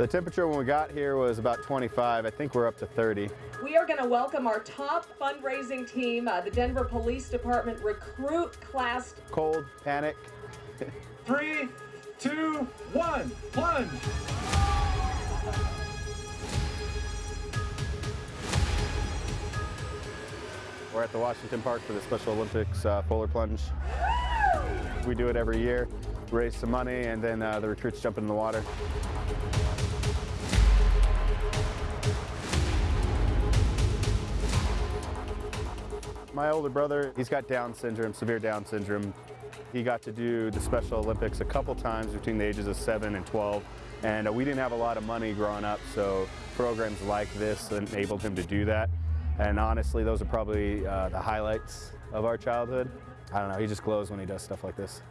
The temperature when we got here was about 25. I think we're up to 30. We are going to welcome our top fundraising team, uh, the Denver Police Department Recruit Class. Cold, panic. Three, two, one, plunge. We're at the Washington Park for the Special Olympics uh, polar plunge. We do it every year, raise some money, and then uh, the recruits jump in the water. My older brother, he's got Down syndrome, severe Down syndrome. He got to do the Special Olympics a couple times between the ages of 7 and 12. And uh, we didn't have a lot of money growing up, so programs like this enabled him to do that. And honestly, those are probably uh, the highlights of our childhood. I don't know, he just glows when he does stuff like this.